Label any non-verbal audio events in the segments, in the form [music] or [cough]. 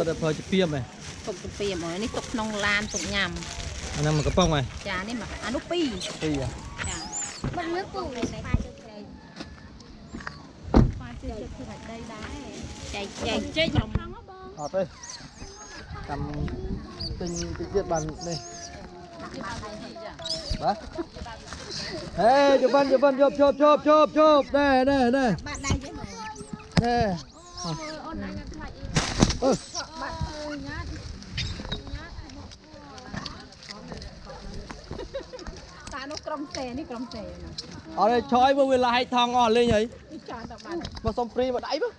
សិតតែប្រើជាពីមឯង ទុកទៅពីមកនេះទុកក្នុងឡានទុកញ៉ាំ អាហ្នឹងមកកំប៉ុងឯង ចានេះមកអានោះពីរ ពីរ ចា បាត់មើលពូនេះប៉ាជើងក្រែង ប៉ាជិះជិះខាងដីដែរចែកចែកចេញមក អត់ទេចាំទិញតិចទៀតបាននេះបាទហេជប៉ុនជប៉ុនជប់ជប់ជប់ជប់ជប់ណែណែណែ បាត់ដៃចេញមក ណែ អូនអញខ្លាចអី ក្រុមសេនេះក្រុមសេណាអត់ទេឆយមើលវាឡាយថងអស់លេងហើយនេះចោលទៅបានមកសុំព្រីមកដៃមើល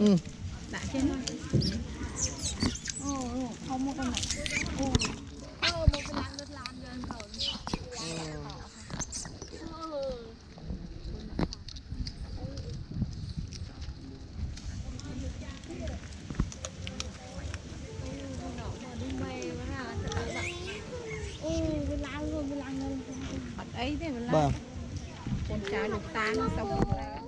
អឺដាក់ចេញមកអូអូខំមកដល់អូអូមកពីឡានរត់ឡានយើងកូនអូវាឡើងវាឡើងងើ អត់អីទេម្ល៉េះបាទកូនចៅលោកតានឹងសុំឡើង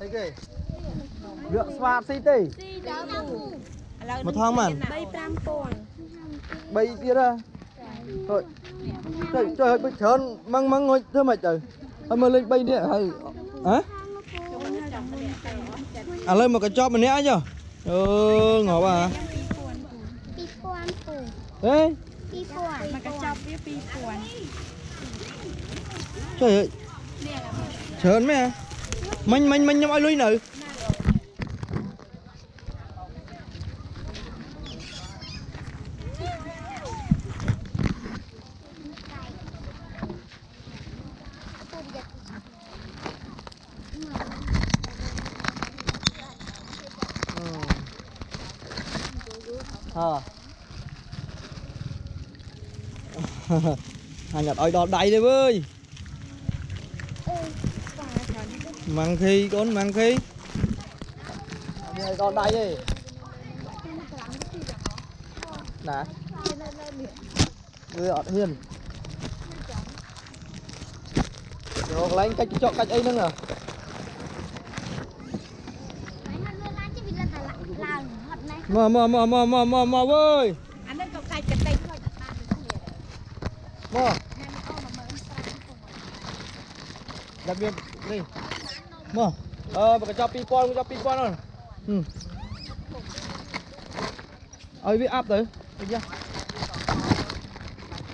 អីគេវាក់ស្វាតស៊ីទេស៊ីដល់ពូឥឡូវមកថងបាន3 5000 3ទៀតហ៎ហុយចុយចុយឲ្យបិចច្រើនម៉ងម៉ងហុយធ្វើម៉េចទៅហើយមើលលេខ3នេះហើយហ៎ ឥឡូវមកកញ្ចប់ម្នាក់អីចុះអឺងាប់ហ่ะ2000ពូហេ2000មកកញ្ចប់វា2000ចុយច្រើនមែនមិញមិញមិញខ្ញុំឲ្យលុយនៅ ờ. [laughs] À nhật ơi đọt đầy đi bơi. Mang khi con mang khi. Đọt đầy đi. Nè, người ọt hiền. Rồi lấy cách chọn cách ấy nữa à មកមកមកមកមកមកមកវើយអានេះក៏កាច់កន្តិចហើយដាក់បានដូចគ្នាមកដាក់វានេះមកអឺមកកញ្ចប់2000កញ្ចប់2000ហ្នឹងហឹមឲ្យវាអាប់ទៅតិចយ៉ា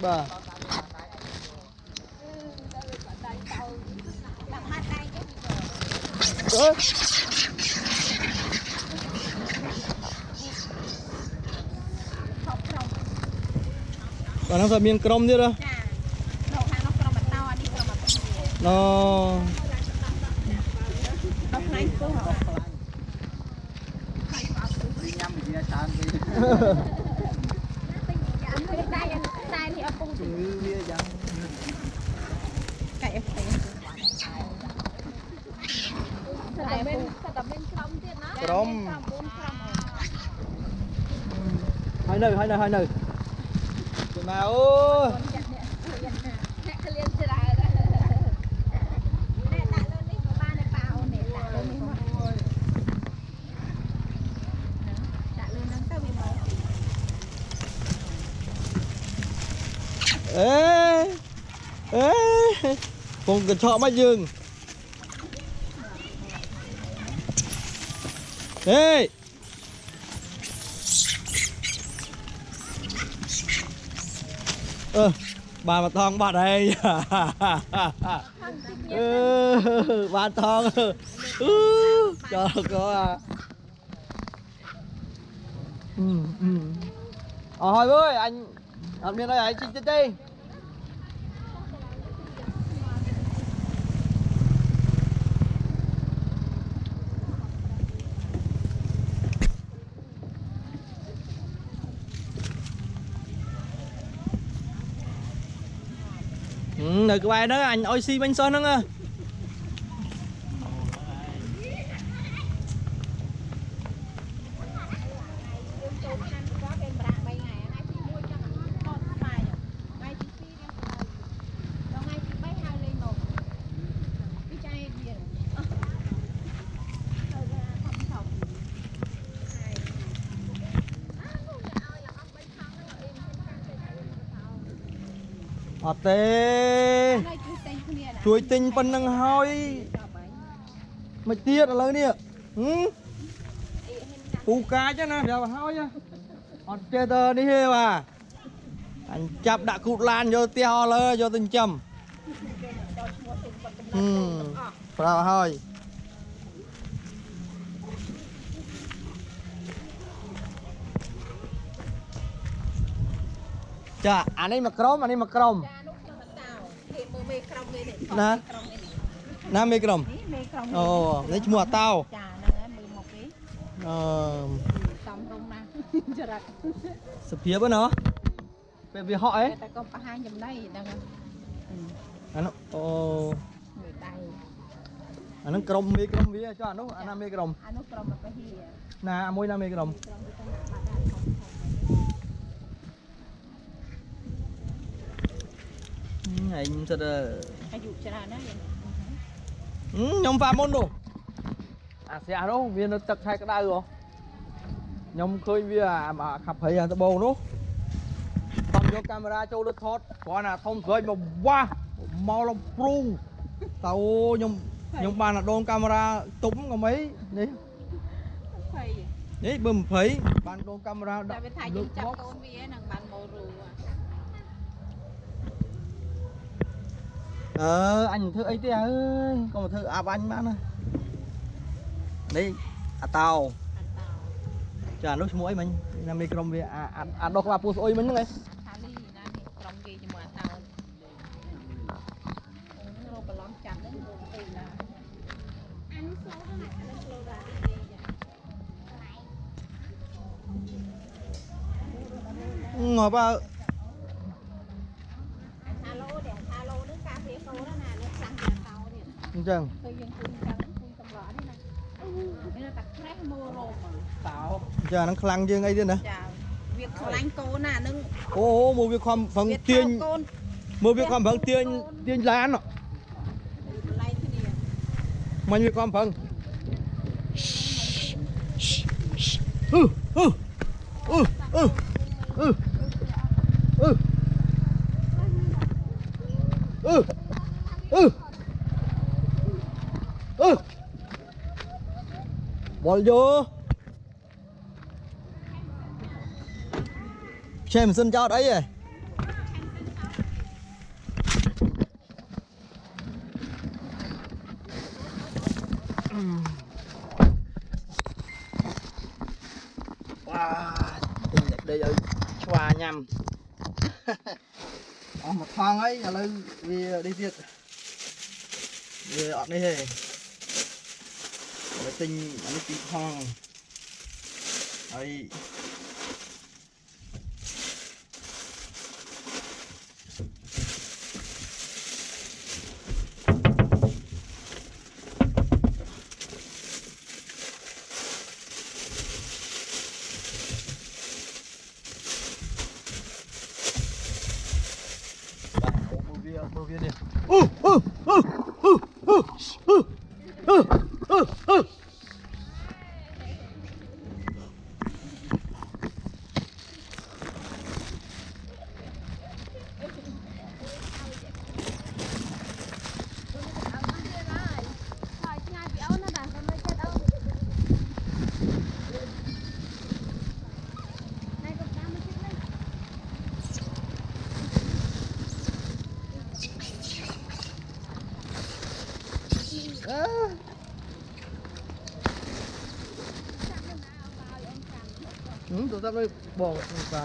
បាទដាក់បាត់ដៃចេញអើ បាទហ្នឹងគាត់មានក្រុមទៀតហ៎ចានៅខាងនោះក្រុមបន្តអានេះក្រុមបន្តណូដល់ផ្នែកពោះញ៉ាំវាច្រើនពេកតែតែនេះអពុះជំងឺវាយ៉ាងកាច់អីផ្សេងតែមានតែមានក្រុមទៀតណាក្រុមហើយនៅហើយនៅហើយនៅ con cần sợ mắt dương. Ê! Ơ à, bà mà thong bà đây. Ừ, bà thong. Ừ, trời có à. Ừ, ừ. ờ thôi ơi anh làm nên đây anh xin đi. នអីឲ្យជីកទៀតទេ Ừ, នៅក្បែរហ្នឹងអញឲ្យស៊ីវិញសោះហ្នឹងហ៎ ចូលឆ្នាំក៏គេប្រាក់3ថ្ងៃថ្ងៃទី1ចង់តតស្បាយ អត់ទេហើយជួយតែងគ្នាណាជួយទិញប៉ុណ្្នឹងហើយចាប់ហើយមិនទៀតឥឡូវនេះហឹមពូកាចណាប្រាប់ឲ្យហើយណាអត់ចេះទៅនេះទេបាទអញចាប់ដាក់គូតឡានយកផ្ទះអស់លើយកទៅចិញ្ចឹមហឹមប្រាប់ឲ្យហើយ ចាអានេះមកក្រុមអានេះមកក្រុមចានោះខ្ញុំតោគេមើលមេក្រុមគេនេះណាក្រុមនេះណាមេក្រុមនេះមេក្រុមអូនេះឈ្មោះអាតោចាហ្នឹងហើយមើលមកគេអឺសំរុំណាស់ចរិតសភាពហ្នឹងពេលវាហក់អីតែក៏បង្ហាញចំណៃហ្នឹងហើយអានោះអូមើលដៃអាហ្នឹងក្រុមមេក្រុមវាចុះអានោះអាណាមេក្រុមអានោះក្រុមមកទៅហៀណាមួយណាមេក្រុមក្រុមទៅតាមបាត់ដាក់ធំធំ ហឹមឯងសិតអឺអាយុច្រើនណាស់យ៉ាងហឹមខ្ញុំហ្វាមុននោះអាស្ទះនោះវានៅទឹកឆែកក្តៅហ៎ខ្ញុំឃើញវាអាអាខាប់ព្រៃអាដបងនោះតំយកកាមេរ៉ាចូលលើថតគ្រាន់តែធំស្រួយមកវ៉ាស់មកលំព្រូតើអូខ្ញុំខ្ញុំបានអាដូនកាមេរ៉ាទុំក៏មិននេះភ័យនេះបើ20បានដូនកាមេរ៉ាតែដាក់វាថាយើងចាប់កូនវានឹងបានមករូអឺ អញមិនធ្វើអីទេអើយកុំមកធ្វើអាប់អញបានណានេះអាតោអត់តោចានោះឈ្មោះអីមិញណាមីក្រុមវាអាអាអាដោះក្បាលពូស្អុយមិញហ្នឹងឯងថាលីណានេះក្រុមគេជាមួយអតោអូនរកប្រឡំចាប់ហ្នឹងរកទៅណាអានេះស្លូវណាអានេះស្លូវដែរទេចាងាប់អើ អញ្ចឹង ទៅយើងគូនចឹងគូនសម្រក់នេះណានេះតែក្រេះមើលរោម តោ ចាហ្នឹងខ្លាំងជាងអីទៀតណា ចាវាខ្លាញ់កូនណានឹង អូមកវាខំប្រឹង វា ទាញ កូន មើលវាខំប្រឹងទាញទាញឡានហ៎ ឡៃគ្នា មិញវាខំប្រឹងអឺអឺអឺអឺអឺអឺអឺ ừ. Ball vô. Xem xin cho đấy rồi. Wow, [laughs] đi ở xoa nhầm. Một thang ấy, là lưu đi việc Vì ọt đi hề tình anh tị hoàng ấy Oh! ហឹមទៅតាមនេះបងនឹងប្រើ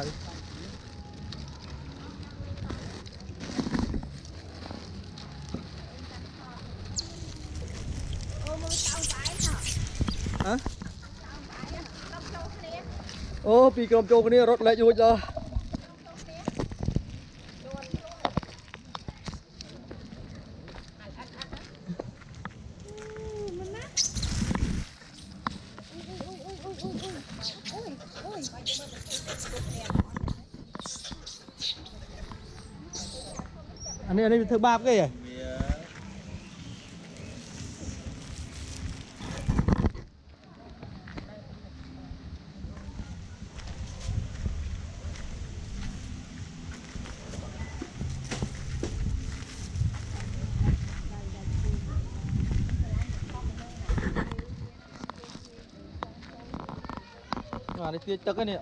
ហ៎អូពីក្រុមចូលគ្នារត់លែករួចដល់ anh à, này, thứ ba cái gì అది తీస్తకనే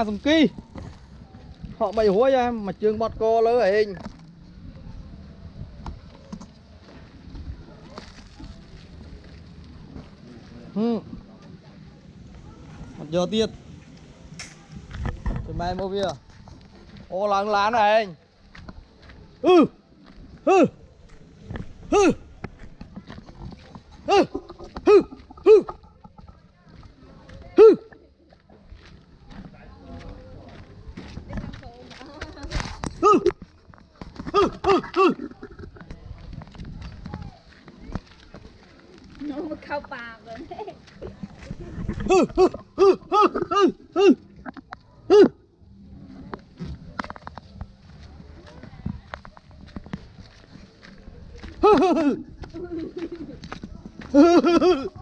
à dùng kỳ. Họ bày hối ra mà trường bọt co lỡ hình. Ừ. giờ tiết. Thì mày mua bia. Ô lắng lán này. anh ừ ừ ừ ừ ừ ừ ừ No, khao bà rồi. Woohoo! [laughs]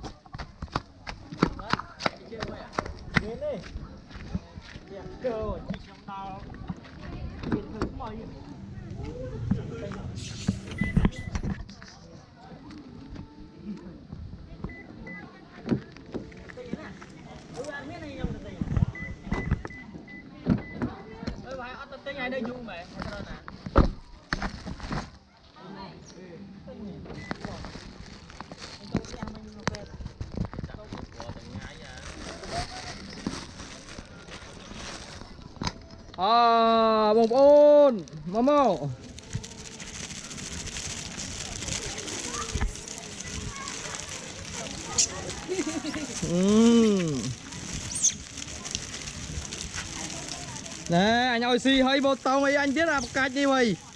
À, បងប្អូនមកមកអឺណែអញឲ្យស៊ីហើយមកតោងអីអញទៀតអាបកាច់នេះវៃអឺ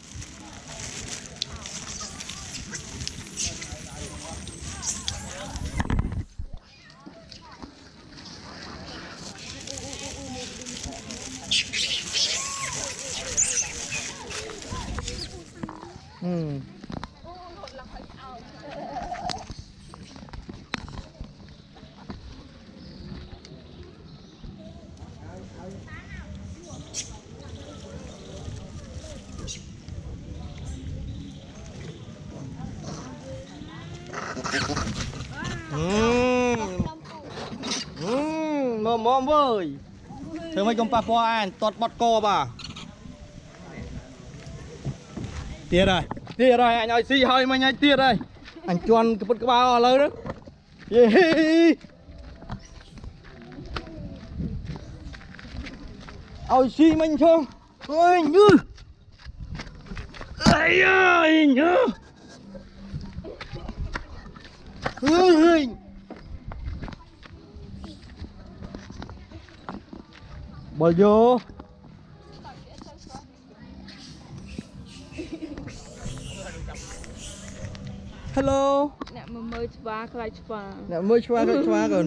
មកមកវើយធ្វើម៉េចកុំប៉ះពាល់អញតតបត់កបាទៀតហើយទៀតហើយអញឲ្យស៊ីហើយមិញឲ្យទៀតហើយអញជន់ក្បិតក្បាលអស់ឥឡូវហ្នឹងយេឲ្យស៊ីមិញឈងអើយញឺអាយអើយញឺ អើយបលយោ Hello អ្នកមកមើលច្បាស់ខ្លាចច្បាស់អ្នកមើលឆ្វាកឆ្វាកូន